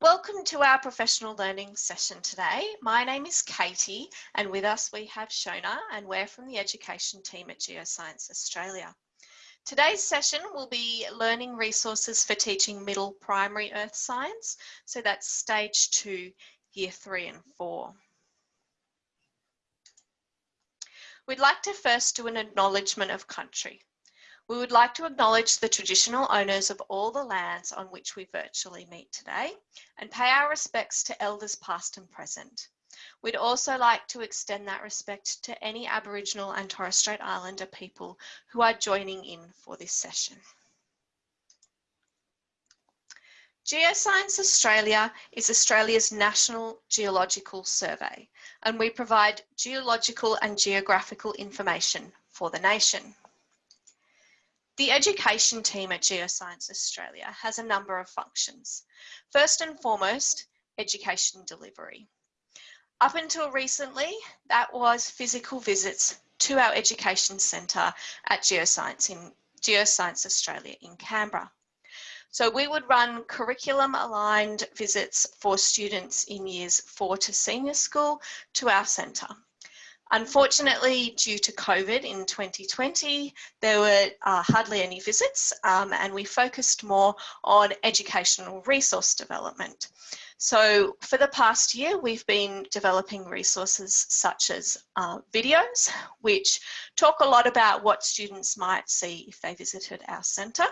Welcome to our professional learning session today. My name is Katie and with us we have Shona and we're from the education team at Geoscience Australia. Today's session will be learning resources for teaching middle primary earth science. So that's stage two, year three and four. We'd like to first do an acknowledgement of country. We would like to acknowledge the traditional owners of all the lands on which we virtually meet today and pay our respects to elders past and present. We'd also like to extend that respect to any Aboriginal and Torres Strait Islander people who are joining in for this session. Geoscience Australia is Australia's national geological survey and we provide geological and geographical information for the nation. The education team at Geoscience Australia has a number of functions. First and foremost, education delivery. Up until recently, that was physical visits to our education centre at Geoscience in Geoscience Australia in Canberra. So we would run curriculum aligned visits for students in years four to senior school to our centre. Unfortunately, due to COVID in 2020, there were uh, hardly any visits um, and we focused more on educational resource development. So for the past year, we've been developing resources such as uh, videos, which talk a lot about what students might see if they visited our centre.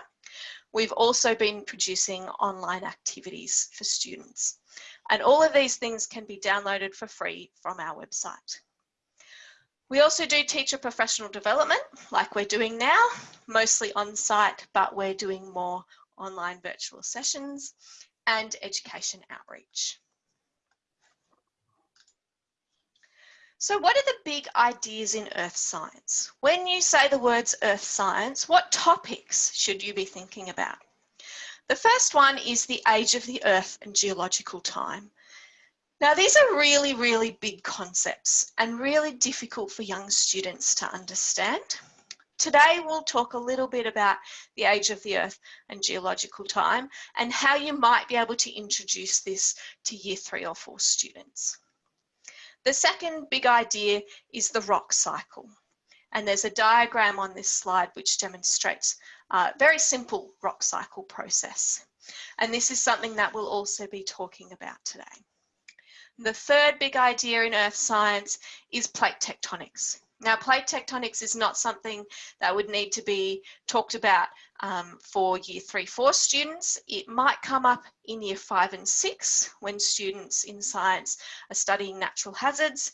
We've also been producing online activities for students. And all of these things can be downloaded for free from our website. We also do teacher professional development like we're doing now, mostly on site, but we're doing more online virtual sessions and education outreach. So what are the big ideas in earth science? When you say the words earth science, what topics should you be thinking about? The first one is the age of the earth and geological time. Now, these are really, really big concepts and really difficult for young students to understand. Today, we'll talk a little bit about the age of the Earth and geological time and how you might be able to introduce this to year three or four students. The second big idea is the rock cycle. And there's a diagram on this slide which demonstrates a very simple rock cycle process. And this is something that we'll also be talking about today. The third big idea in earth science is plate tectonics. Now, plate tectonics is not something that would need to be talked about um, for year three, four students. It might come up in year five and six when students in science are studying natural hazards,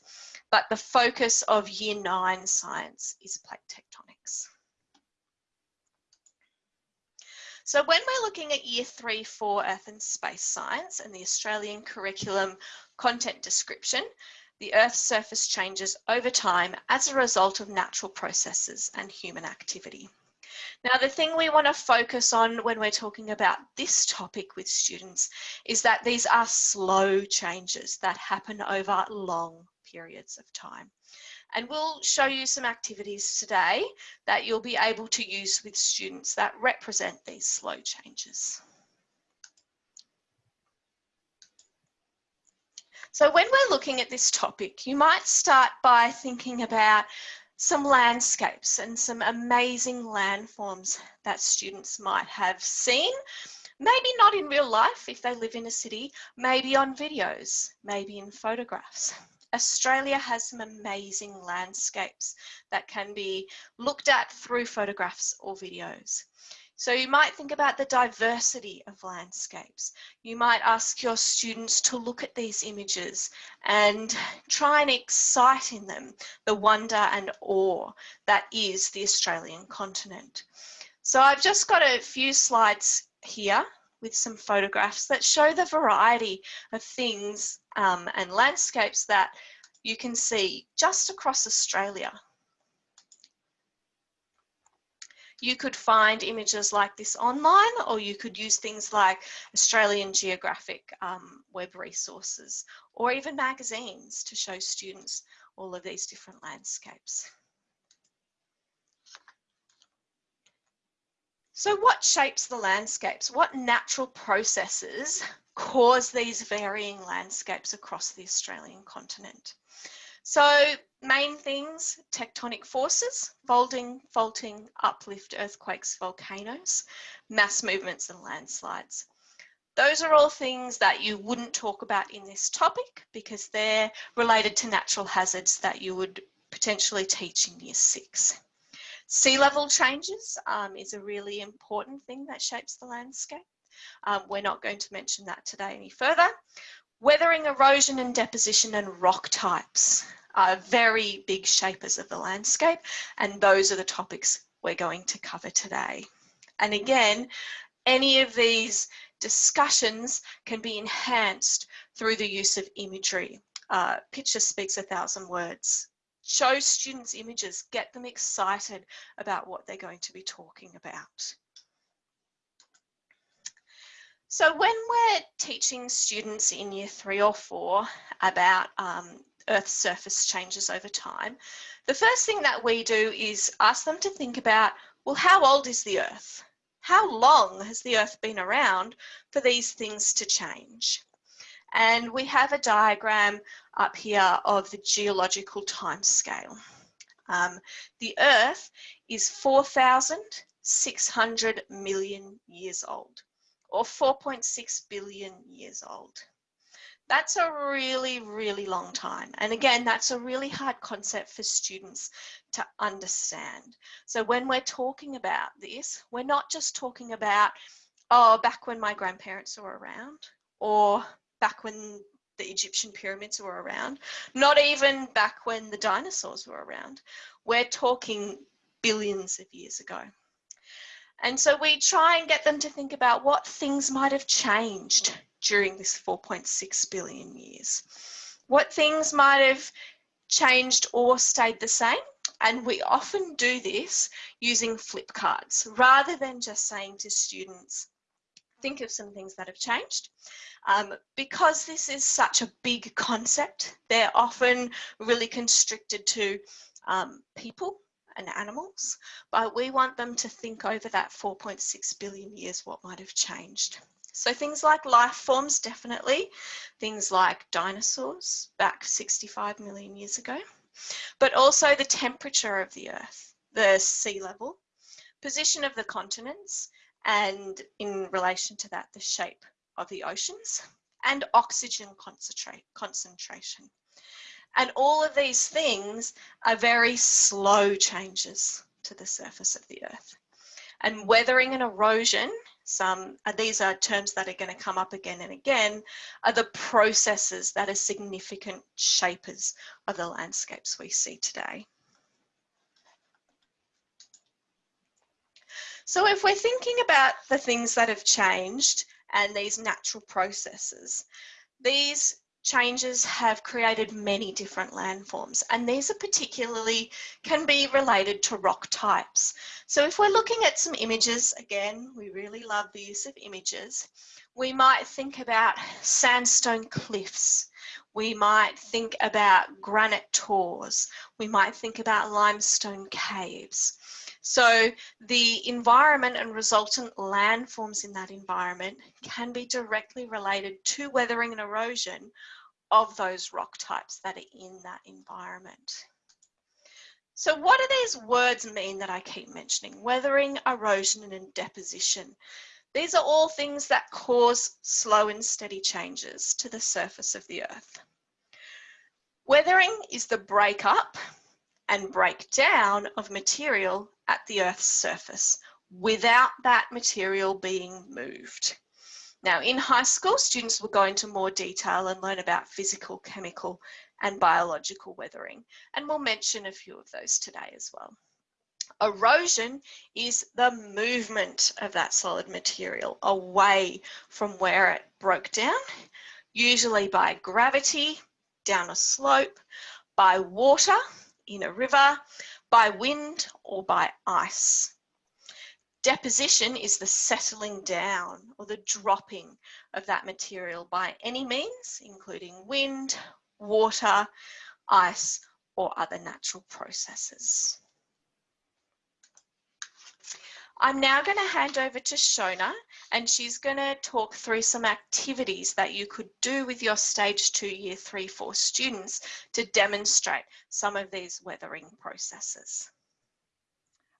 but the focus of year nine science is plate tectonics. So when we're looking at year three, four Earth and Space Science and the Australian curriculum content description, the Earth's surface changes over time as a result of natural processes and human activity. Now, the thing we want to focus on when we're talking about this topic with students is that these are slow changes that happen over long periods of time. And we'll show you some activities today that you'll be able to use with students that represent these slow changes. So when we're looking at this topic, you might start by thinking about some landscapes and some amazing landforms that students might have seen. Maybe not in real life if they live in a city, maybe on videos, maybe in photographs. Australia has some amazing landscapes that can be looked at through photographs or videos. So you might think about the diversity of landscapes. You might ask your students to look at these images and try and excite in them the wonder and awe that is the Australian continent. So I've just got a few slides here with some photographs that show the variety of things um, and landscapes that you can see just across Australia. You could find images like this online or you could use things like Australian Geographic um, web resources or even magazines to show students all of these different landscapes. So what shapes the landscapes? What natural processes cause these varying landscapes across the Australian continent? So main things, tectonic forces, folding, faulting, uplift, earthquakes, volcanoes, mass movements and landslides. Those are all things that you wouldn't talk about in this topic because they're related to natural hazards that you would potentially teach in year six. Sea level changes um, is a really important thing that shapes the landscape. Um, we're not going to mention that today any further. Weathering, erosion and deposition and rock types are very big shapers of the landscape and those are the topics we're going to cover today. And again, any of these discussions can be enhanced through the use of imagery. Uh, picture speaks a thousand words. Show students images, get them excited about what they're going to be talking about. So when we're teaching students in year three or four about um, Earth's surface changes over time, the first thing that we do is ask them to think about, well, how old is the Earth? How long has the Earth been around for these things to change? And we have a diagram up here of the geological time scale. Um, the Earth is 4,600 million years old or 4.6 billion years old. That's a really, really long time. And again, that's a really hard concept for students to understand. So when we're talking about this, we're not just talking about, oh, back when my grandparents were around or back when the Egyptian pyramids were around, not even back when the dinosaurs were around. We're talking billions of years ago. And so we try and get them to think about what things might have changed during this 4.6 billion years. What things might have changed or stayed the same. And we often do this using flip cards rather than just saying to students, think of some things that have changed. Um, because this is such a big concept, they're often really constricted to um, people and animals, but we want them to think over that 4.6 billion years what might have changed. So things like life forms, definitely. Things like dinosaurs back 65 million years ago, but also the temperature of the Earth, the sea level, position of the continents, and in relation to that, the shape of the oceans, and oxygen concentrate, concentration. And all of these things are very slow changes to the surface of the earth. And weathering and erosion, some these are terms that are going to come up again and again, are the processes that are significant shapers of the landscapes we see today. So if we're thinking about the things that have changed and these natural processes, these changes have created many different landforms and these are particularly can be related to rock types. So if we're looking at some images, again, we really love the use of images, we might think about sandstone cliffs, we might think about granite tors, we might think about limestone caves. So the environment and resultant landforms in that environment can be directly related to weathering and erosion of those rock types that are in that environment. So what do these words mean that I keep mentioning? Weathering, erosion and deposition. These are all things that cause slow and steady changes to the surface of the earth. Weathering is the breakup and breakdown of material at the Earth's surface without that material being moved. Now, in high school, students will go into more detail and learn about physical, chemical, and biological weathering, and we'll mention a few of those today as well. Erosion is the movement of that solid material away from where it broke down, usually by gravity, down a slope, by water in a river, by wind or by ice. Deposition is the settling down or the dropping of that material by any means, including wind, water, ice, or other natural processes. I'm now going to hand over to Shona and she's going to talk through some activities that you could do with your stage two, year three, four students to demonstrate some of these weathering processes.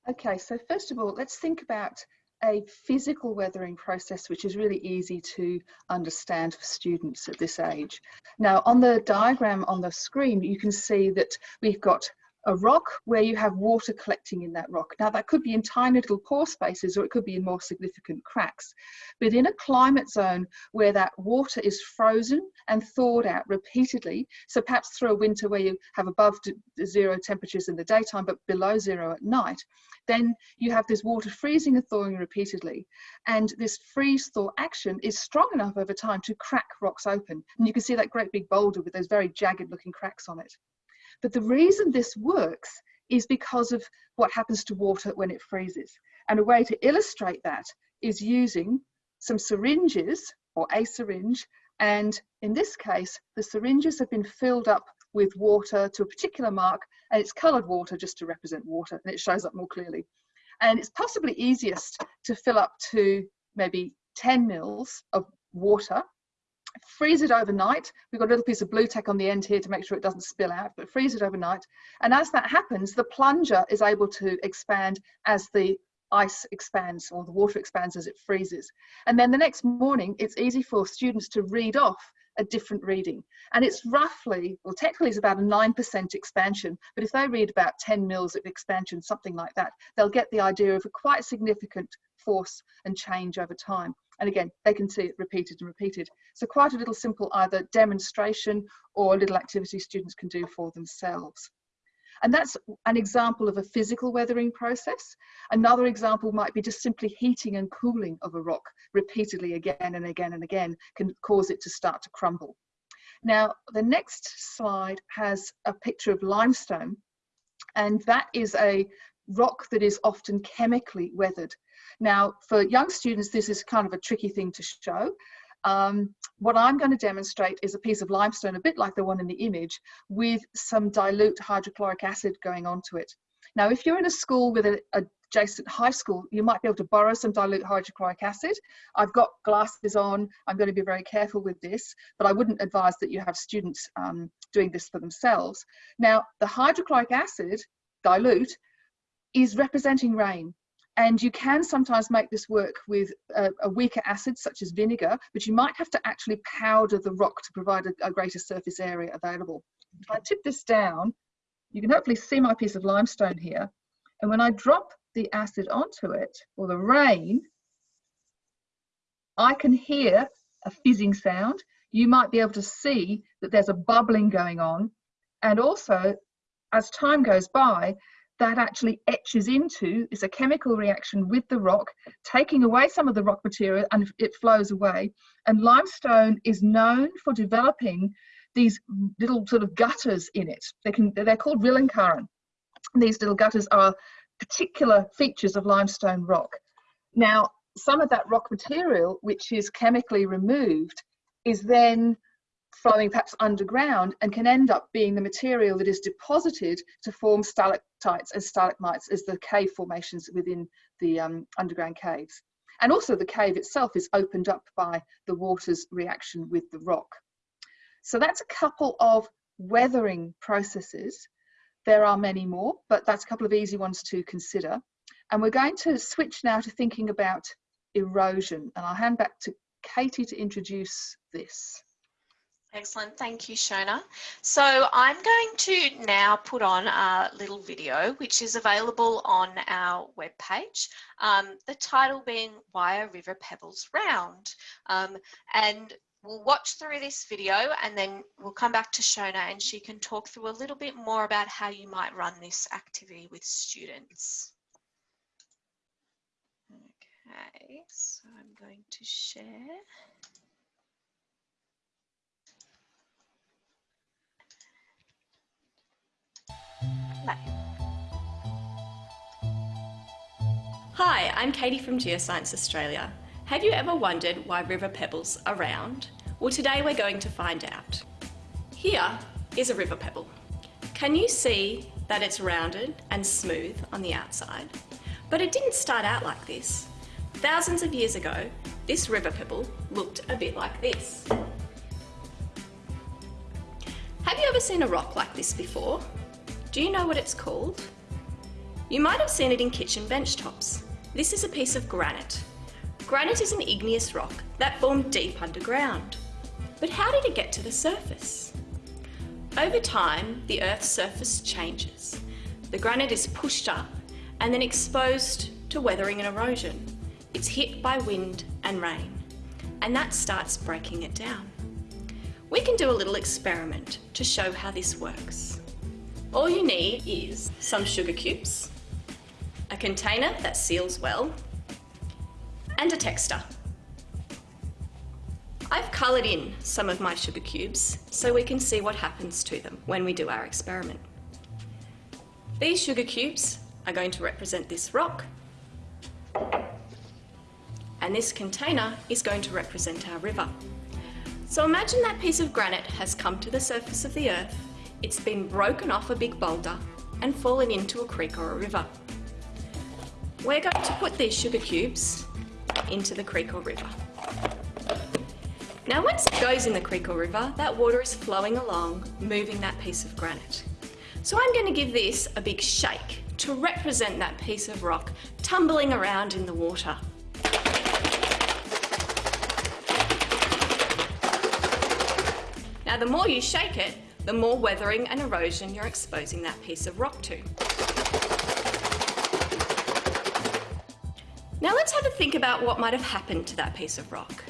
Okay, so first of all, let's think about a physical weathering process which is really easy to understand for students at this age. Now on the diagram on the screen you can see that we've got a rock where you have water collecting in that rock. Now that could be in tiny little pore spaces or it could be in more significant cracks. But in a climate zone where that water is frozen and thawed out repeatedly, so perhaps through a winter where you have above zero temperatures in the daytime but below zero at night, then you have this water freezing and thawing repeatedly. And this freeze thaw action is strong enough over time to crack rocks open. And you can see that great big boulder with those very jagged looking cracks on it. But the reason this works is because of what happens to water when it freezes. And a way to illustrate that is using some syringes or a syringe. And in this case, the syringes have been filled up with water to a particular mark and it's colored water just to represent water and it shows up more clearly. And it's possibly easiest to fill up to maybe 10 mils of water freeze it overnight. We've got a little piece of Blu Tack on the end here to make sure it doesn't spill out, but freeze it overnight. And as that happens, the plunger is able to expand as the ice expands or the water expands as it freezes. And then the next morning, it's easy for students to read off a different reading. And it's roughly, well, technically it's about a 9% expansion, but if they read about 10 mils of expansion, something like that, they'll get the idea of a quite significant force and change over time. And again, they can see it repeated and repeated. So quite a little simple either demonstration or a little activity students can do for themselves. And that's an example of a physical weathering process. Another example might be just simply heating and cooling of a rock repeatedly again and again and again can cause it to start to crumble. Now, the next slide has a picture of limestone, and that is a rock that is often chemically weathered. Now, for young students, this is kind of a tricky thing to show. Um, what I'm going to demonstrate is a piece of limestone, a bit like the one in the image, with some dilute hydrochloric acid going onto it. Now, if you're in a school with an adjacent high school, you might be able to borrow some dilute hydrochloric acid. I've got glasses on. I'm going to be very careful with this, but I wouldn't advise that you have students um, doing this for themselves. Now, the hydrochloric acid dilute is representing rain. And you can sometimes make this work with a, a, weaker acid such as vinegar, but you might have to actually powder the rock to provide a, a greater surface area available. If I tip this down, you can hopefully see my piece of limestone here. And when I drop the acid onto it, or the rain, I can hear a fizzing sound. You might be able to see that there's a bubbling going on. And also, as time goes by, that actually etches into is a chemical reaction with the rock, taking away some of the rock material and it flows away. And limestone is known for developing these little sort of gutters in it. They can, they're called rillenkarren. These little gutters are particular features of limestone rock. Now, some of that rock material, which is chemically removed, is then flowing perhaps underground and can end up being the material that is deposited to form stalactites and stalagmites as the cave formations within the um, underground caves. And also the cave itself is opened up by the water's reaction with the rock. So that's a couple of weathering processes. There are many more, but that's a couple of easy ones to consider. And we're going to switch now to thinking about erosion. And I'll hand back to Katie to introduce this. Excellent, thank you, Shona. So I'm going to now put on a little video which is available on our webpage. Um, the title being Why Are River Pebbles Round? Um, and we'll watch through this video and then we'll come back to Shona and she can talk through a little bit more about how you might run this activity with students. Okay, so I'm going to share. Hi, I'm Katie from Geoscience Australia. Have you ever wondered why river pebbles are round? Well today we're going to find out. Here is a river pebble. Can you see that it's rounded and smooth on the outside? But it didn't start out like this. Thousands of years ago, this river pebble looked a bit like this. Have you ever seen a rock like this before? Do you know what it's called? You might have seen it in kitchen bench tops. This is a piece of granite. Granite is an igneous rock that formed deep underground. But how did it get to the surface? Over time, the Earth's surface changes. The granite is pushed up and then exposed to weathering and erosion. It's hit by wind and rain, and that starts breaking it down. We can do a little experiment to show how this works. All you need is some sugar cubes, a container that seals well, and a texter. I've coloured in some of my sugar cubes so we can see what happens to them when we do our experiment. These sugar cubes are going to represent this rock and this container is going to represent our river. So imagine that piece of granite has come to the surface of the earth, it's been broken off a big boulder and fallen into a creek or a river. We're going to put these sugar cubes into the creek or river. Now once it goes in the creek or river, that water is flowing along, moving that piece of granite. So I'm going to give this a big shake to represent that piece of rock tumbling around in the water. Now the more you shake it, the more weathering and erosion you're exposing that piece of rock to. Now let's have a think about what might have happened to that piece of rock.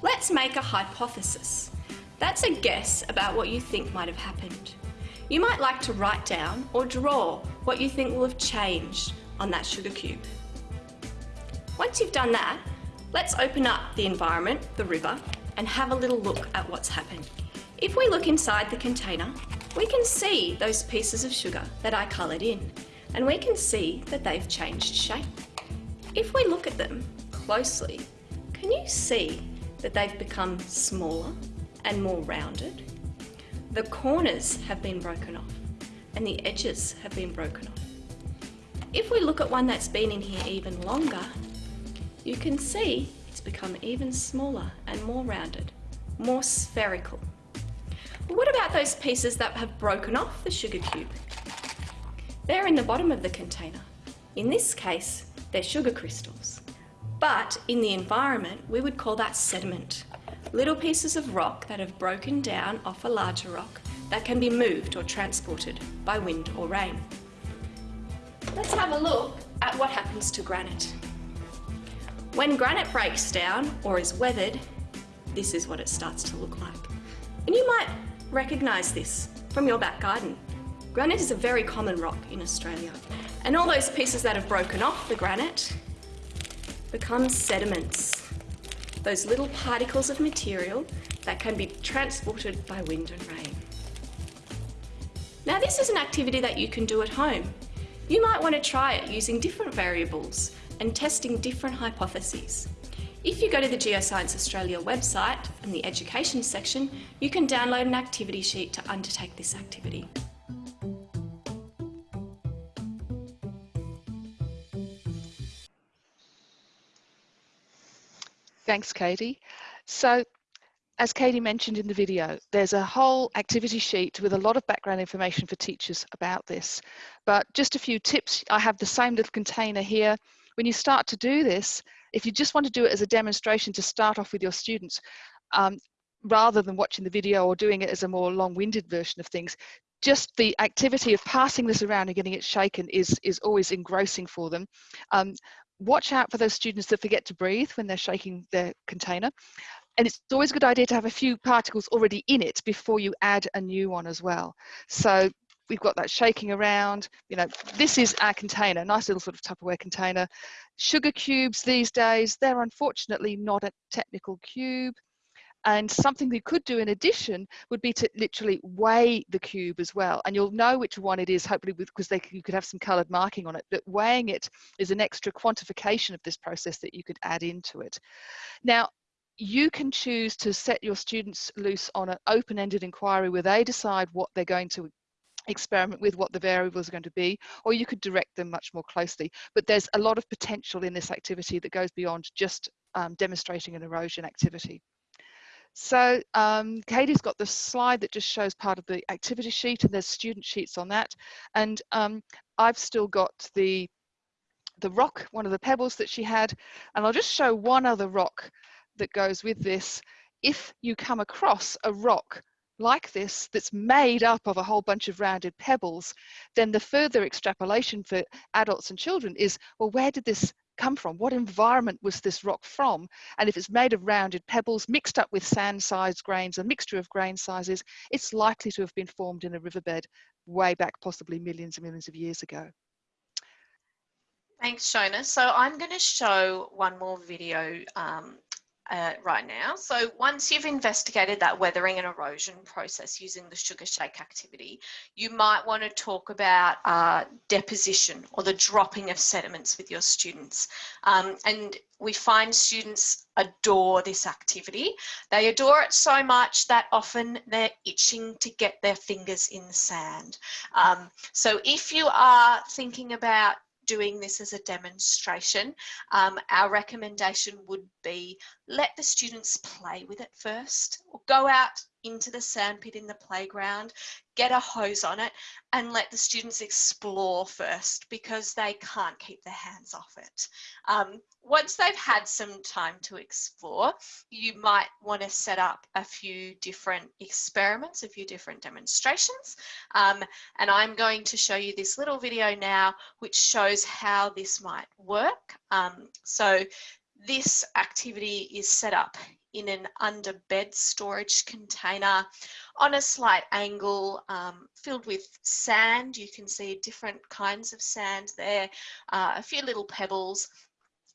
Let's make a hypothesis. That's a guess about what you think might have happened. You might like to write down or draw what you think will have changed on that sugar cube. Once you've done that, let's open up the environment, the river, and have a little look at what's happened. If we look inside the container, we can see those pieces of sugar that I coloured in, and we can see that they've changed shape. If we look at them closely, can you see that they've become smaller and more rounded? The corners have been broken off and the edges have been broken off. If we look at one that's been in here even longer, you can see it's become even smaller and more rounded, more spherical. But what about those pieces that have broken off the sugar cube? They're in the bottom of the container. In this case, they're sugar crystals. But in the environment, we would call that sediment little pieces of rock that have broken down off a larger rock that can be moved or transported by wind or rain. Let's have a look at what happens to granite. When granite breaks down or is weathered, this is what it starts to look like. And you might recognise this from your back garden. Granite is a very common rock in Australia. And all those pieces that have broken off the granite become sediments those little particles of material that can be transported by wind and rain. Now this is an activity that you can do at home. You might want to try it using different variables and testing different hypotheses. If you go to the Geoscience Australia website in the education section, you can download an activity sheet to undertake this activity. Thanks, Katie. So as Katie mentioned in the video, there's a whole activity sheet with a lot of background information for teachers about this. But just a few tips. I have the same little container here. When you start to do this, if you just want to do it as a demonstration to start off with your students, um, rather than watching the video or doing it as a more long-winded version of things, just the activity of passing this around and getting it shaken is, is always engrossing for them. Um, watch out for those students that forget to breathe when they're shaking their container. And it's always a good idea to have a few particles already in it before you add a new one as well. So we've got that shaking around, you know, this is our container, nice little sort of Tupperware container. Sugar cubes these days, they're unfortunately not a technical cube. And something we could do in addition would be to literally weigh the cube as well. And you'll know which one it is, hopefully, because you could have some coloured marking on it. But weighing it is an extra quantification of this process that you could add into it. Now, you can choose to set your students loose on an open-ended inquiry where they decide what they're going to experiment with what the variables are going to be, or you could direct them much more closely. But there's a lot of potential in this activity that goes beyond just um, demonstrating an erosion activity. So um, Katie's got the slide that just shows part of the activity sheet and there's student sheets on that. And um, I've still got the, the rock, one of the pebbles that she had. And I'll just show one other rock that goes with this. If you come across a rock like this that's made up of a whole bunch of rounded pebbles, then the further extrapolation for adults and children is, well, where did this come from? What environment was this rock from? And if it's made of rounded pebbles mixed up with sand-sized grains, a mixture of grain sizes, it's likely to have been formed in a riverbed way back possibly millions and millions of years ago. Thanks, Shona. So I'm going to show one more video um, uh, right now. So once you've investigated that weathering and erosion process using the sugar shake activity, you might want to talk about uh, deposition or the dropping of sediments with your students. Um, and we find students adore this activity. They adore it so much that often they're itching to get their fingers in the sand. Um, so if you are thinking about doing this as a demonstration, um, our recommendation would be let the students play with it first or go out into the sandpit in the playground, get a hose on it and let the students explore first because they can't keep their hands off it. Um, once they've had some time to explore, you might want to set up a few different experiments, a few different demonstrations. Um, and I'm going to show you this little video now, which shows how this might work. Um, so this activity is set up in an under bed storage container on a slight angle um, filled with sand. You can see different kinds of sand there, uh, a few little pebbles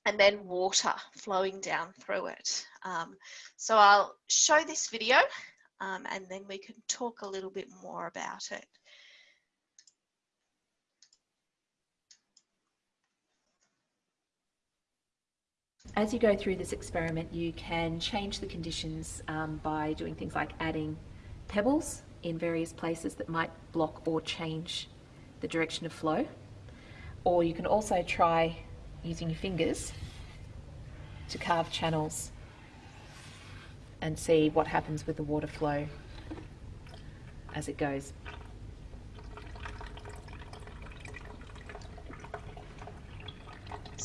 and then water flowing down through it. Um, so I'll show this video um, and then we can talk a little bit more about it. As you go through this experiment, you can change the conditions um, by doing things like adding pebbles in various places that might block or change the direction of flow. Or you can also try using your fingers to carve channels and see what happens with the water flow as it goes.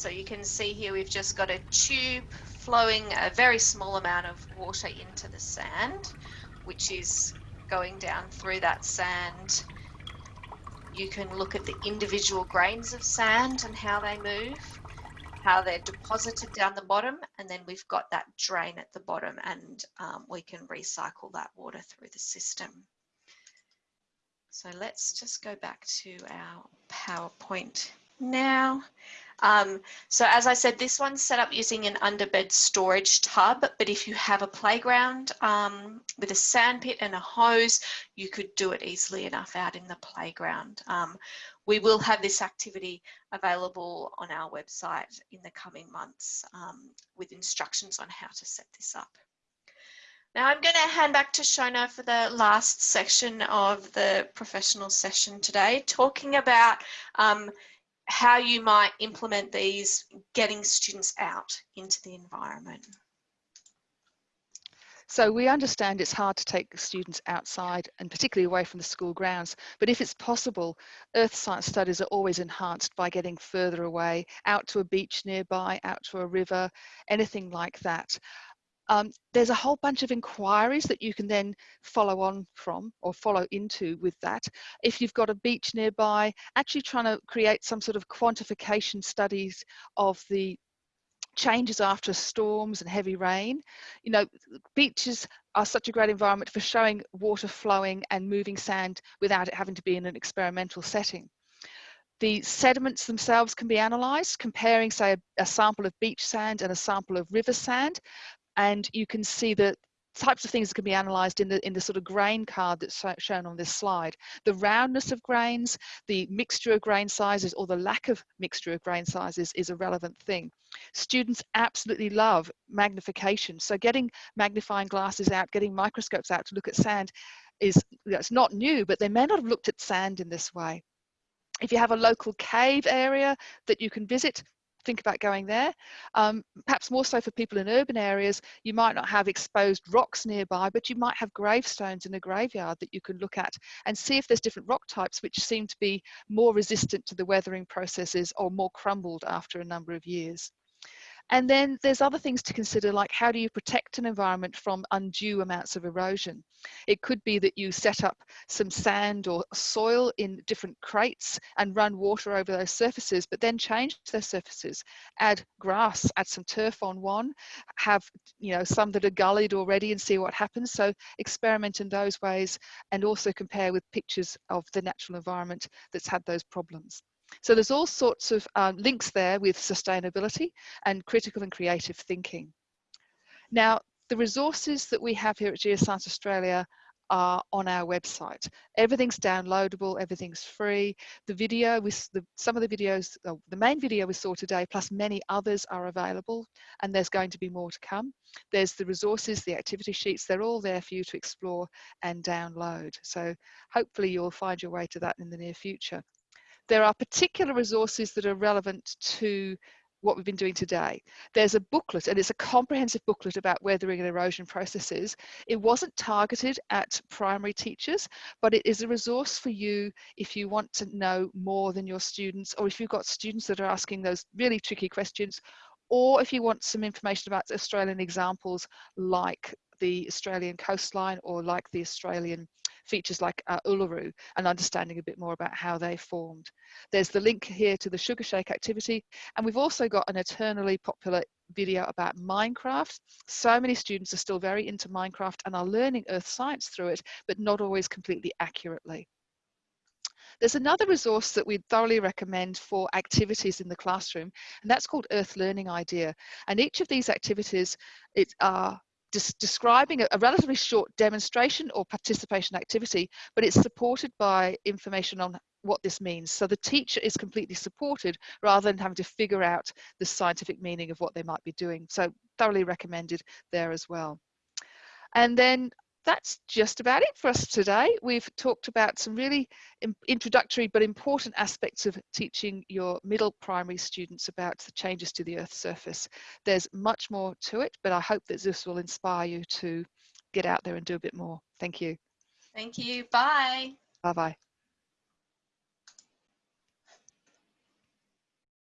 So you can see here we've just got a tube flowing a very small amount of water into the sand, which is going down through that sand. You can look at the individual grains of sand and how they move, how they're deposited down the bottom, and then we've got that drain at the bottom and um, we can recycle that water through the system. So let's just go back to our PowerPoint now. Um, so as I said, this one's set up using an underbed storage tub, but if you have a playground um, with a sandpit and a hose, you could do it easily enough out in the playground. Um, we will have this activity available on our website in the coming months um, with instructions on how to set this up. Now I'm going to hand back to Shona for the last section of the professional session today, talking about um, how you might implement these getting students out into the environment. So we understand it's hard to take students outside and particularly away from the school grounds, but if it's possible, earth science studies are always enhanced by getting further away, out to a beach nearby, out to a river, anything like that. Um, there's a whole bunch of inquiries that you can then follow on from or follow into with that. If you've got a beach nearby, actually trying to create some sort of quantification studies of the changes after storms and heavy rain. You know, beaches are such a great environment for showing water flowing and moving sand without it having to be in an experimental setting. The sediments themselves can be analysed, comparing, say, a, a, sample of beach sand and a sample of river sand and you can see that types of things that can be analysed in the in the sort of grain card that's shown on this slide. The roundness of grains, the mixture of grain sizes, or the lack of mixture of grain sizes is a relevant thing. Students absolutely love magnification, so getting magnifying glasses out, getting microscopes out to look at sand is it's not new, but they may not have looked at sand in this way. If you have a local cave area that you can visit, think about going there. Um, perhaps more so for people in urban areas, you might not have exposed rocks nearby, but you might have gravestones in a graveyard that you can look at and see if there's different rock types which seem to be more resistant to the weathering processes or more crumbled after a number of years. And then there's other things to consider, like how do you protect an environment from undue amounts of erosion? It could be that you set up some sand or soil in different crates and run water over those surfaces, but then change those surfaces. Add grass, add some turf on one, have you know some that are gullied already and see what happens. So experiment in those ways and also compare with pictures of the natural environment that's had those problems. So there's all sorts of um, links there with sustainability and critical and creative thinking. Now, the resources that we have here at Geoscience Australia are on our website. Everything's downloadable, everything's free. The video, with the, some of the videos, oh, the main video we saw today, plus many others are available, and there's going to be more to come. There's the resources, the activity sheets, they're all there for you to explore and download. So hopefully you'll find your way to that in the near future there are particular resources that are relevant to what we've been doing today. There's a booklet and it's a comprehensive booklet about weathering and erosion processes. It wasn't targeted at primary teachers, but it is a resource for you if you want to know more than your students or if you've got students that are asking those really tricky questions or if you want some information about Australian examples like the Australian coastline or like the Australian features like uh, Uluru and understanding a bit more about how they formed. There's the link here to the Sugar Shake activity and we've also got an eternally popular video about Minecraft. So many students are still very into Minecraft and are learning earth science through it, but not always completely accurately. There's another resource that we'd thoroughly recommend for activities in the classroom, and that's called Earth Learning Idea. And each of these activities it, are describing a, a, relatively short demonstration or participation activity, but it's supported by information on what this means. So the teacher is completely supported rather than having to figure out the scientific meaning of what they might be doing. So thoroughly recommended there as well. And then that's just about it for us today. We've talked about some really introductory but important aspects of teaching your middle primary students about the changes to the Earth's surface. There's much more to it, but I hope that this will inspire you to get out there and do a bit more. Thank you. Thank you. Bye. Bye-bye.